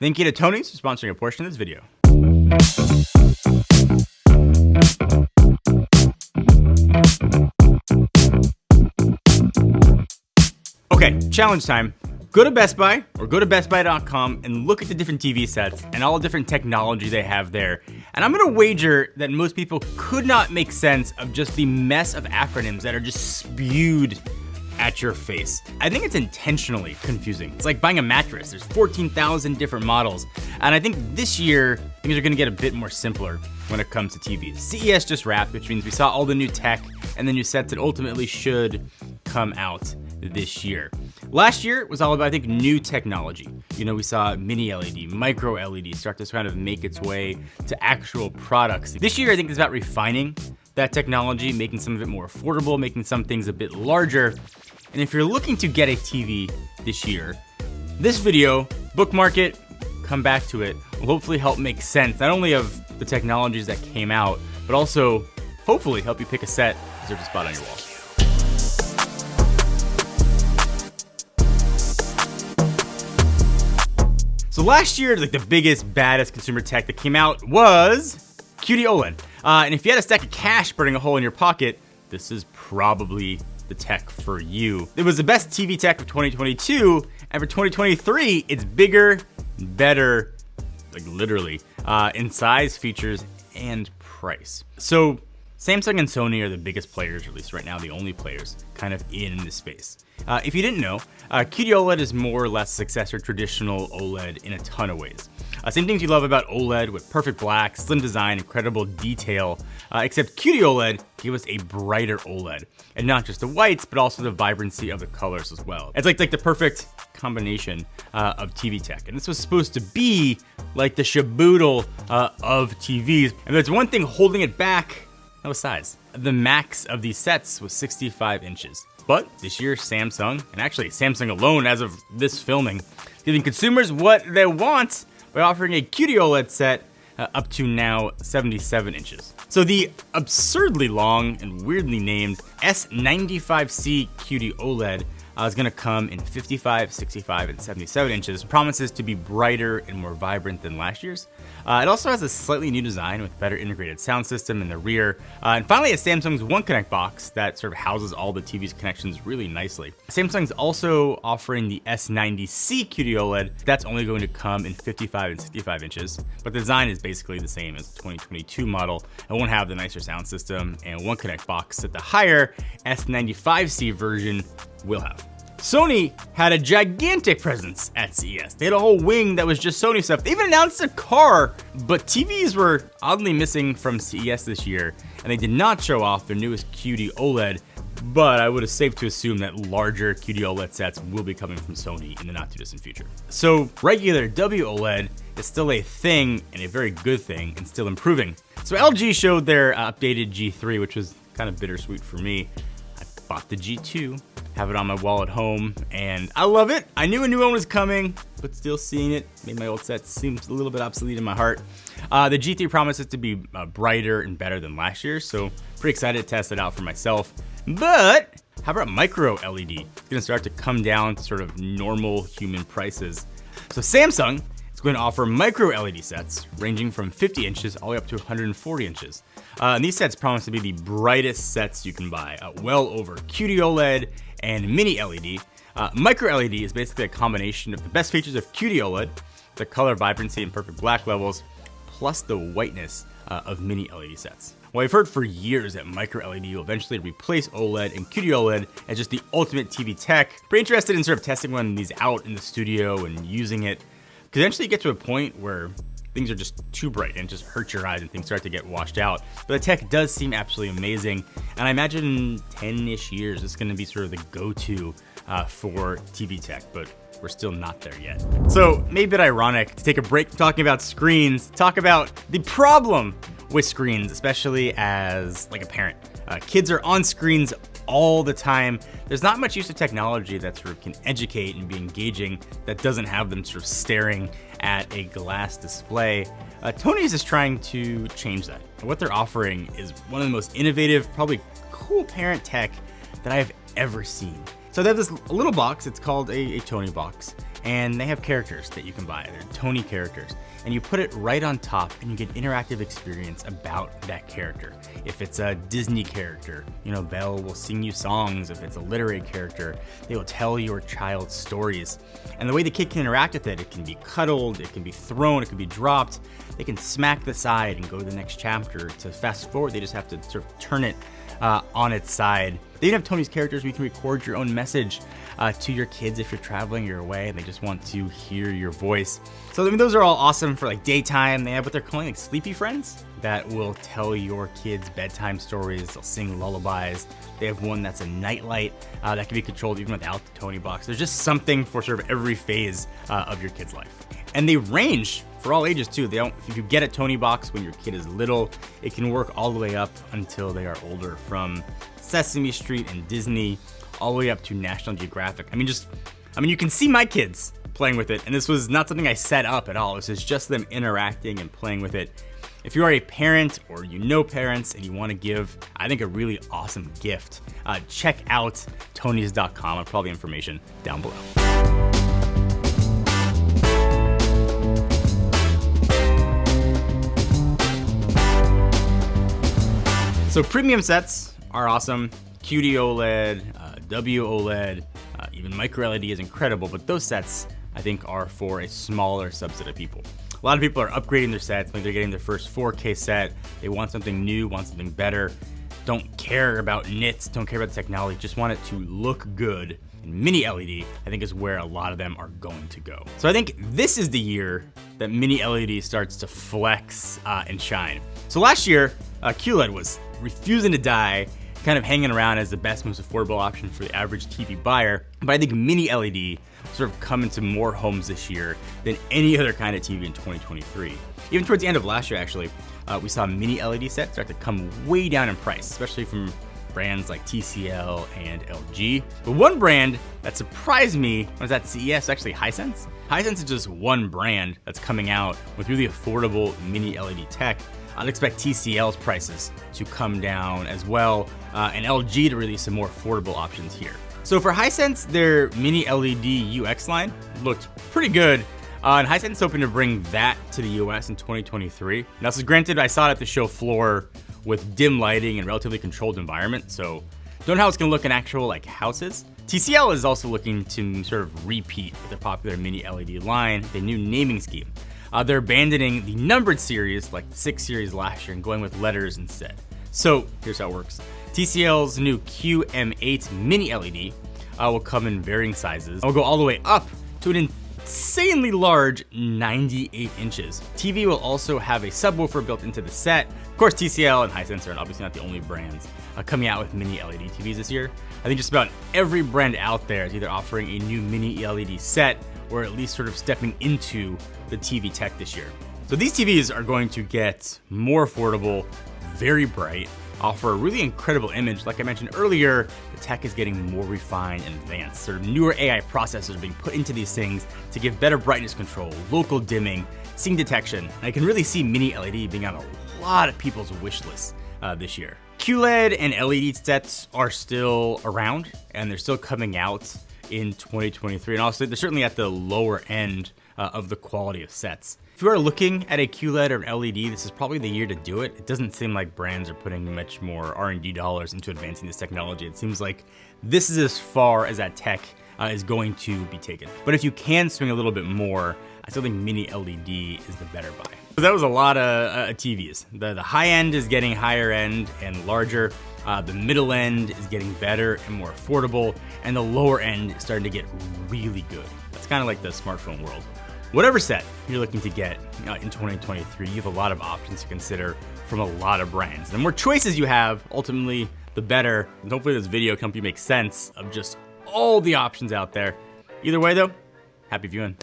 Thank you to Tonies for sponsoring a portion of this video. Okay, challenge time. Go to Best Buy or go to bestbuy.com and look at the different TV sets and all the different technology they have there. And I'm gonna wager that most people could not make sense of just the mess of acronyms that are just spewed at your face. I think it's intentionally confusing. It's like buying a mattress. There's 14,000 different models. And I think this year, things are gonna get a bit more simpler when it comes to TVs. CES just wrapped, which means we saw all the new tech and the new sets that ultimately should come out this year. Last year was all about, I think, new technology. You know, we saw mini LED, micro LED start to kind of make its way to actual products. This year, I think, is about refining that technology, making some of it more affordable, making some things a bit larger. And if you're looking to get a TV this year, this video, bookmark it, come back to it, will hopefully help make sense, not only of the technologies that came out, but also hopefully help you pick a set that deserves a spot on your wall. So last year, like the biggest, baddest consumer tech that came out was QD OLED. Uh, and if you had a stack of cash burning a hole in your pocket, this is probably the tech for you. It was the best TV tech of 2022, and for 2023, it's bigger, better, like literally, uh, in size, features, and price. So Samsung and Sony are the biggest players, at least right now the only players, kind of in this space. Uh, if you didn't know, uh, QD OLED is more or less successor traditional OLED in a ton of ways. Uh, same things you love about OLED with perfect black, slim design, incredible detail, uh, except QD OLED gave us a brighter OLED. And not just the whites, but also the vibrancy of the colors as well. It's like, like the perfect combination uh, of TV tech. And this was supposed to be like the shaboodle uh, of TVs. And there's one thing holding it back, that was size. The max of these sets was 65 inches. But this year, Samsung, and actually Samsung alone as of this filming, giving consumers what they want by offering a QD OLED set uh, up to now 77 inches. So the absurdly long and weirdly named S95C QD OLED uh, is gonna come in 55, 65, and 77 inches. Promises to be brighter and more vibrant than last year's. Uh, it also has a slightly new design with better integrated sound system in the rear. Uh, and finally, a Samsung's One Connect box that sort of houses all the TV's connections really nicely. Samsung's also offering the S90C QD OLED. That's only going to come in 55 and 65 inches, but the design is basically the same as the 2022 model. It won't have the nicer sound system and One Connect box that the higher S95C version will have. Sony had a gigantic presence at CES. They had a whole wing that was just Sony stuff. They even announced a car, but TVs were oddly missing from CES this year, and they did not show off their newest QD OLED, but I would have safe to assume that larger QD OLED sets will be coming from Sony in the not too distant future. So regular WOLED is still a thing and a very good thing and still improving. So LG showed their uh, updated G3, which was kind of bittersweet for me. I bought the G2, have it on my wall at home, and I love it. I knew a new one was coming, but still seeing it made my old set seem a little bit obsolete in my heart. Uh, the G3 promises to be uh, brighter and better than last year, so pretty excited to test it out for myself. But how about micro LED? It's gonna start to come down to sort of normal human prices. So Samsung is going to offer micro LED sets ranging from 50 inches all the way up to 140 inches. Uh, and these sets promise to be the brightest sets you can buy, uh, well over QD OLED and mini LED. Uh, micro LED is basically a combination of the best features of QD OLED, the color vibrancy and perfect black levels, plus the whiteness uh, of mini LED sets. Well, I've heard for years that micro LED will eventually replace OLED and QD OLED as just the ultimate TV tech. Pretty interested in sort of testing one of these out in the studio and using it. Because eventually you get to a point where things are just too bright and just hurt your eyes and things start to get washed out. But the tech does seem absolutely amazing. And I imagine in 10-ish years, it's gonna be sort of the go-to uh, for TV tech, but we're still not there yet. So maybe a bit ironic to take a break from talking about screens, talk about the problem with screens, especially as like a parent. Uh, kids are on screens all the time. There's not much use of technology that sort of can educate and be engaging that doesn't have them sort of staring at a glass display. Uh, Tonies is trying to change that. What they're offering is one of the most innovative, probably cool parent tech that I have ever seen. So they have this little box, it's called a, a Toniebox, and they have characters that you can buy. They're Tonie characters. And you put it right on top and you get interactive experience about that character. If it's a Disney character, you know, Belle will sing you songs. If it's a literary character, they will tell your child stories. And the way the kid can interact with it, it can be cuddled, it can be thrown, it can be dropped. They can smack the side and go to the next chapter. To fast forward, they just have to sort of turn it uh, on its side. They even have Tonies characters where you can record your own message uh, to your kids if you're traveling, you're away, and they just want to hear your voice. So I mean, those are all awesome for like daytime. They have what they're calling like sleepy friends that will tell your kids bedtime stories. They'll sing lullabies. They have one that's a nightlight uh, that can be controlled even without the Toniebox. There's just something for sort of every phase uh, of your kid's life. And they range for all ages too. They don't, if you get a Toniebox when your kid is little, it can work all the way up until they are older from Sesame Street and Disney all the way up to National Geographic. I mean, just, I mean, you can see my kids playing with it, and this was not something I set up at all. This is just them interacting and playing with it. If you are a parent or you know parents and you want to give, I think, a really awesome gift, uh, check out tonies.com. I'll put all the information down below. So premium sets are awesome. QD OLED, uh, W OLED, uh, even micro LED is incredible, but those sets I think are for a smaller subset of people. A lot of people are upgrading their sets, like they're getting their first 4K set. They want something new, want something better. Don't care about nits, don't care about the technology, just want it to look good. And mini LED, I think, is where a lot of them are going to go. So I think this is the year that mini LED starts to flex uh, and shine. So last year, uh, QLED was refusing to die, kind of hanging around as the best, most affordable option for the average TV buyer. But I think mini LED sort of come into more homes this year than any other kind of TV in 2023. Even towards the end of last year, actually, uh, we saw mini LED sets start to come way down in price, especially from brands like TCL and LG. But one brand that surprised me was at CES, actually Hisense. Hisense is just one brand that's coming out with really affordable mini LED tech I'd expect TCL's prices to come down as well, uh, and LG to release some more affordable options here. So for Hisense, their mini LED UX line looked pretty good. Uh, and Hisense hoping to bring that to the US in 2023. Now, this is granted, I saw it at the show floor with dim lighting and relatively controlled environment, so don't know how it's gonna look in actual like houses. TCL is also looking to sort of repeat their popular mini LED line, the new naming scheme. Uh, they're abandoning the numbered series, like the 6 series last year, and going with letters instead. So here's how it works. TCL's new QM8 mini LED uh, will come in varying sizes. It'll go all the way up to an insanely large 98 inches. TV will also have a subwoofer built into the set. Of course, TCL and Hisense are obviously not the only brands uh, coming out with mini LED TVs this year. I think just about every brand out there is either offering a new mini LED set or at least sort of stepping into the TV tech this year. So these TVs are going to get more affordable, very bright, offer a really incredible image. Like I mentioned earlier, the tech is getting more refined and advanced. Sort of newer AI processors are being put into these things to give better brightness control, local dimming, scene detection. And I can really see mini LED being on a lot of people's wish lists uh, this year. QLED and LED sets are still around and they're still coming out in 2023. And also, they're certainly at the lower end uh, of the quality of sets. If you are looking at a QLED or an LED, this is probably the year to do it. It doesn't seem like brands are putting much more R&D dollars into advancing this technology. It seems like this is as far as that tech uh, is going to be taken. But if you can swing a little bit more, I still think mini LED is the better buy. So that was a lot of uh, TVs. The, the high end is getting higher end and larger. Uh, the middle end is getting better and more affordable, and the lower end is starting to get really good. That's kind of like the smartphone world. Whatever set you're looking to get uh, in 2023, you have a lot of options to consider from a lot of brands. The more choices you have, ultimately, the better. And hopefully this video can help you make sense of just all the options out there. Either way though, happy viewing.